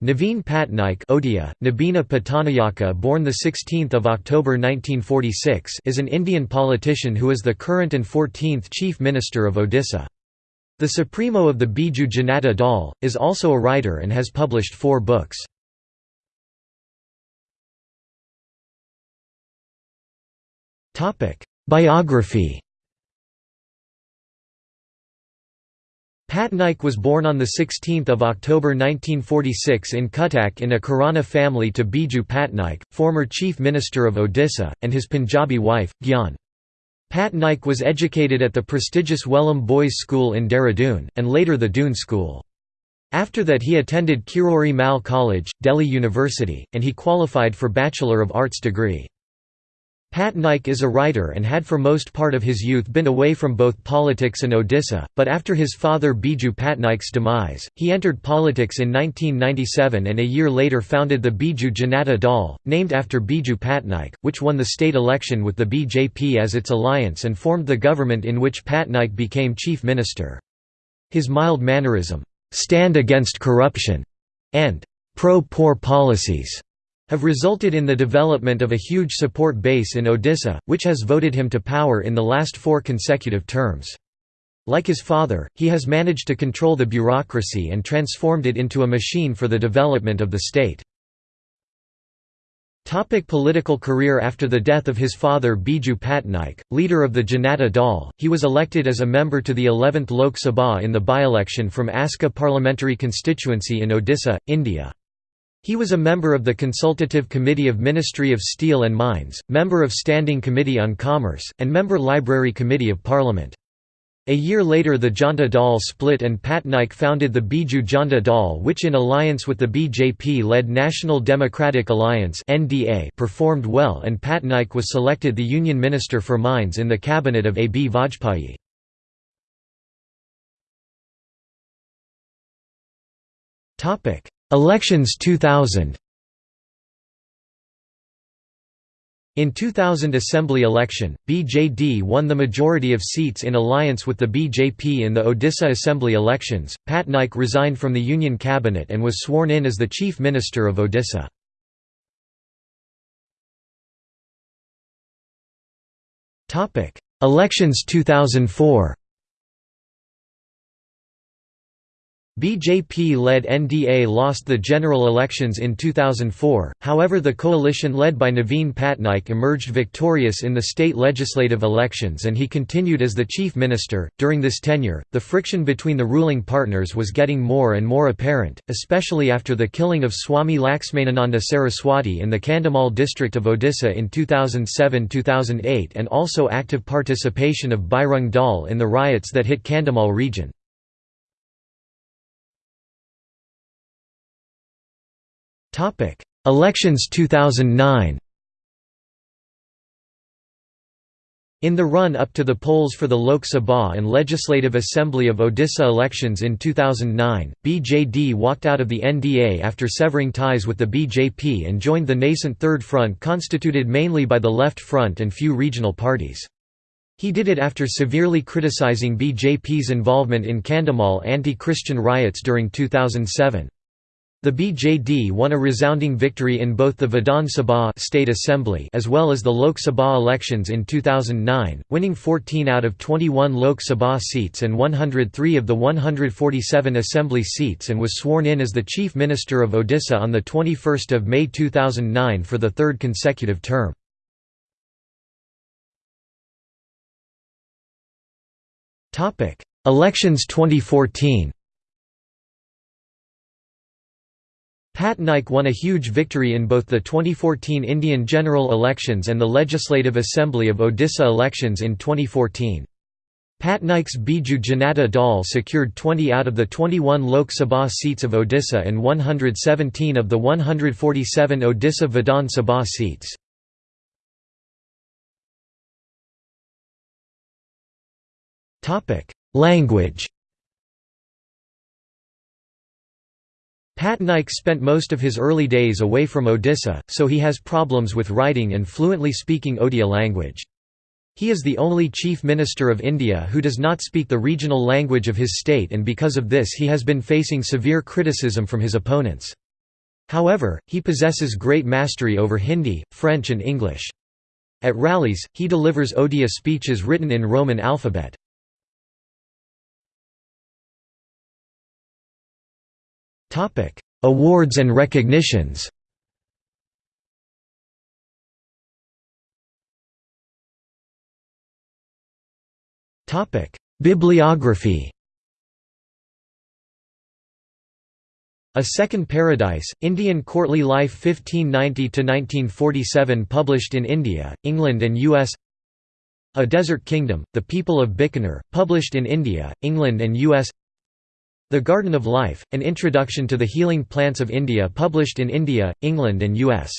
Naveen Patnaik Odia, Nabina Patanayaka born 16 October 1946 is an Indian politician who is the current and 14th Chief Minister of Odisha. The Supremo of the Biju Janata Dal, is also a writer and has published four books. Biography Patnaik was born on 16 October 1946 in Cuttack in a Khurana family to Biju Patnaik, former Chief Minister of Odisha, and his Punjabi wife, Gyan. Patnaik was educated at the prestigious Welham Boys' School in Dehradun, and later the Doon School. After that he attended Kirori Mal College, Delhi University, and he qualified for Bachelor of Arts degree. Patnaik is a writer and had for most part of his youth been away from both politics and Odisha, but after his father Biju Patnaik's demise, he entered politics in 1997 and a year later founded the Biju Janata Dal, named after Biju Patnaik, which won the state election with the BJP as its alliance and formed the government in which Patnaik became chief minister. His mild mannerism, "'stand against corruption' and "'pro-poor policies' have resulted in the development of a huge support base in Odisha, which has voted him to power in the last four consecutive terms. Like his father, he has managed to control the bureaucracy and transformed it into a machine for the development of the state. Topic political career After the death of his father Biju Patnaik, leader of the Janata Dal, he was elected as a member to the 11th Lok Sabha in the by-election from Aska parliamentary constituency in Odisha, India. He was a member of the Consultative Committee of Ministry of Steel and Mines, member of Standing Committee on Commerce, and member Library Committee of Parliament. A year later the Janta Dal split and Patnaik founded the Biju Janta Dal which in alliance with the BJP-led National Democratic Alliance performed well and Patnaik was selected the Union Minister for Mines in the cabinet of A. B. Vajpayee. Elections 2000 In 2000 Assembly election, BJD won the majority of seats in alliance with the BJP in the Odisha Assembly elections. Patnaik resigned from the Union cabinet and was sworn in as the Chief Minister of Odisha. Topic: Elections 2004 BJP-led NDA lost the general elections in 2004, however the coalition led by Naveen Patnaik emerged victorious in the state legislative elections and he continued as the chief minister. During this tenure, the friction between the ruling partners was getting more and more apparent, especially after the killing of Swami Laxmanananda Saraswati in the Kandhamal district of Odisha in 2007-2008 and also active participation of Bajrang Dal in the riots that hit Kandhamal region. Elections 2009 In the run-up to the polls for the Lok Sabha and Legislative Assembly of Odisha elections in 2009, BJD walked out of the NDA after severing ties with the BJP and joined the nascent Third Front constituted mainly by the Left Front and few regional parties. He did it after severely criticizing BJP's involvement in Kandhamal anti-Christian riots during 2007. The BJD won a resounding victory in both the Vidhan Sabha State Assembly as well as the Lok Sabha elections in 2009, winning 14 out of 21 Lok Sabha seats and 103 of the 147 Assembly seats and was sworn in as the Chief Minister of Odisha on 21 May 2009 for the third consecutive term. Elections 2014 Patnaik won a huge victory in both the 2014 Indian general elections and the Legislative Assembly of Odisha elections in 2014. Patnaik's Biju Janata Dal secured 20 out of the 21 Lok Sabha seats of Odisha and 117 of the 147 Odisha Vidhan Sabha seats. Language Patnaik spent most of his early days away from Odisha, so he has problems with writing and fluently speaking Odia language. He is the only Chief Minister of India who does not speak the regional language of his state and because of this he has been facing severe criticism from his opponents. However, he possesses great mastery over Hindi, French and English. At rallies, he delivers Odia speeches written in Roman alphabet. Awards and recognitions Bibliography A Second Paradise, Indian Courtly Life 1590–1947 published in India, England and U.S. A Desert Kingdom, The People of Bikaner, published in India, England and U.S. The Garden of Life, An Introduction to the Healing Plants of India published in India, England and U.S.